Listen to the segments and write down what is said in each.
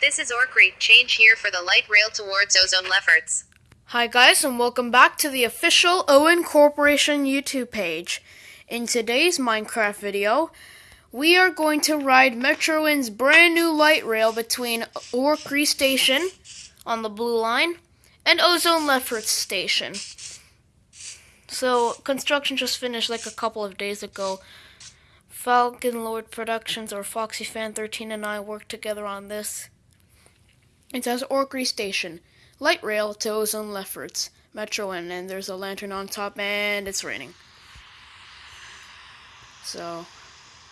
This is Orkney. Change here for the light rail towards Ozone Lefferts. Hi guys and welcome back to the official Owen Corporation YouTube page. In today's Minecraft video, we are going to ride Metroin's brand new light rail between Orkney Station on the blue line and Ozone Lefferts Station. So, construction just finished like a couple of days ago. Falcon Lord Productions or Foxy Fan 13 and I worked together on this. It says Orkney Station, light rail to Ozone Lefferts, Metroin, and there's a lantern on top and it's raining. So,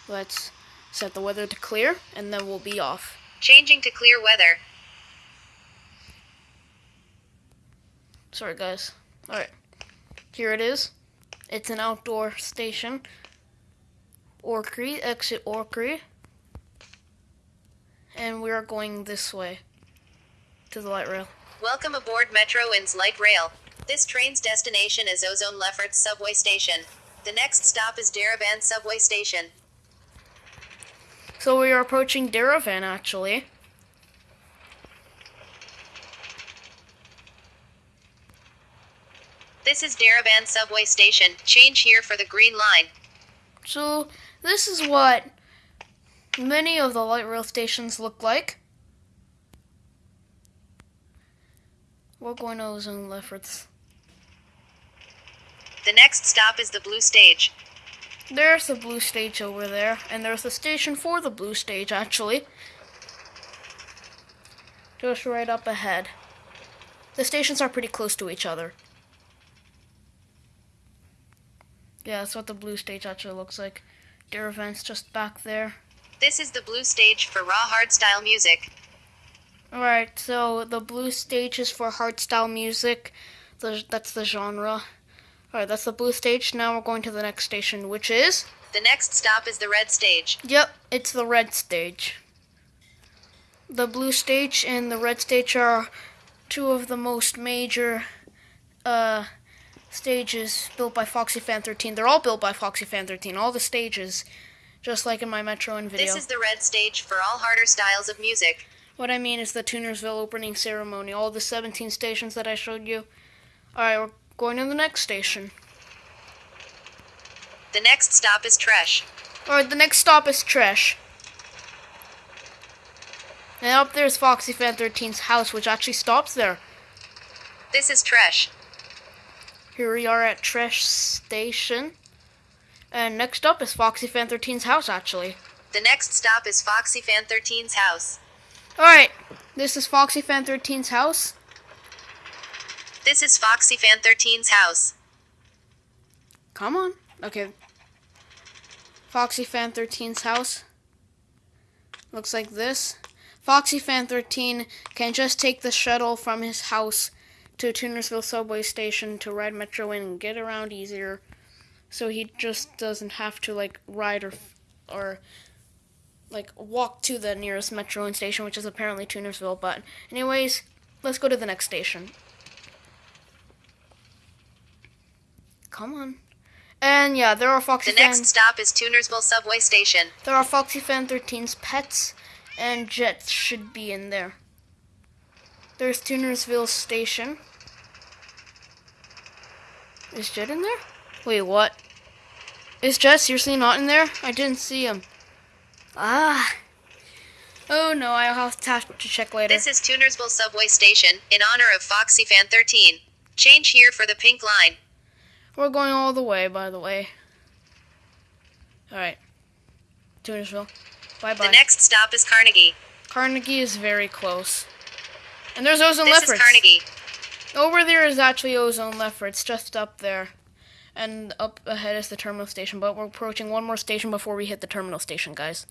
let's set the weather to clear and then we'll be off. Changing to clear weather. Sorry guys. Alright. Here it is. It's an outdoor station. Orkney, exit Orkney. And we are going this way to the light rail. Welcome aboard Metroin's light rail. This train's destination is Ozone Lefferts subway station. The next stop is Daravan subway station. So we are approaching Daravan actually. This is Daravan subway station. Change here for the green line. So this is what many of the light rail stations look like. We're going to Ozone Lefferts. The next stop is the blue stage. There's the blue stage over there, and there's the station for the blue stage actually. Just right up ahead. The stations are pretty close to each other. Yeah, that's what the blue stage actually looks like. Daravan's just back there. This is the blue stage for raw hardstyle music. Alright, so the blue stage is for hardstyle music. The, that's the genre. Alright, that's the blue stage. Now we're going to the next station, which is? The next stop is the red stage. Yep, it's the red stage. The blue stage and the red stage are two of the most major uh, stages built by Foxy Fan 13. They're all built by Foxy Fan 13. All the stages, just like in my Metroin video. This is the red stage for all harder styles of music. What I mean is the Tunersville opening ceremony. All the 17 stations that I showed you. Alright, we're going to the next station. The next stop is Tresh. Alright, the next stop is Tresh. And up there's Foxy Fan 13's house, which actually stops there. This is Tresh. Here we are at Tresh Station. And next up is Foxy Fan 13's house, actually. The next stop is Foxy Fan 13's house. Alright, this is Foxy Fan 13's house. This is Foxy Fan 13's house. Come on. Okay. Foxy Fan 13's house. Looks like this. Foxy Fan 13 can just take the shuttle from his house to Tunersville subway station to ride Metroin and get around easier. So he just doesn't have to like ride or or like walk to the nearest Metro station, which is apparently Tunersville. But anyways, let's go to the next station. Come on. And yeah, there are Foxy The Fan. next stop is Tunersville subway station. There are Foxy Fan 13's pets, and Jets should be in there. There's Tunersville Station. Is Jet in there? Wait, what? Is Jet seriously not in there? I didn't see him. Ah. Oh no, I'll have to, have to check later. This is Tunersville subway station in honor of Foxy Fan 13. Change here for the pink line. We're going all the way, by the way. Alright. Tunersville. Bye bye. The next stop is Carnegie. Carnegie is very close. And there's Ozone This Lefferts. is Carnegie. Over there is actually Ozone Lefferts, just up there. And up ahead is the terminal station, but we're approaching one more station before we hit the terminal station, guys.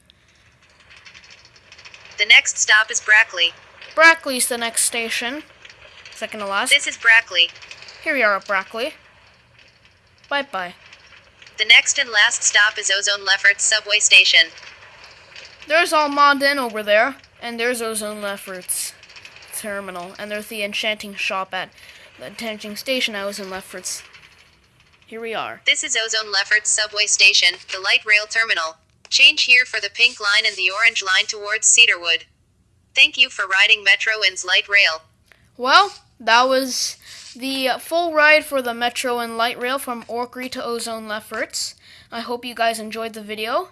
The next stop is Brackley. Brackley's the next station. Second to last. This is Brackley. Here we are at Brackley. Bye bye. The next and last stop is Ozone Lefferts subway station. There's Almondin over there, and there's Ozone Lefferts terminal, and there's the enchanting shop at the enchanting station at Ozone Lefferts. Here we are. This is Ozone Lefferts subway station, the light rail terminal. Change here for the pink line and the orange line towards Cedarwood. Thank you for riding Metroin's light rail. Well, that was the full ride for the Metro and Light Rail from Orkney to Ozone Lefferts. I hope you guys enjoyed the video.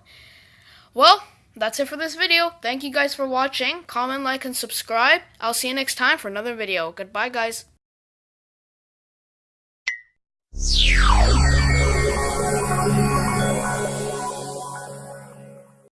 Well, that's it for this video. Thank you guys for watching. Comment, like, and subscribe. I'll see you next time for another video. Goodbye, guys.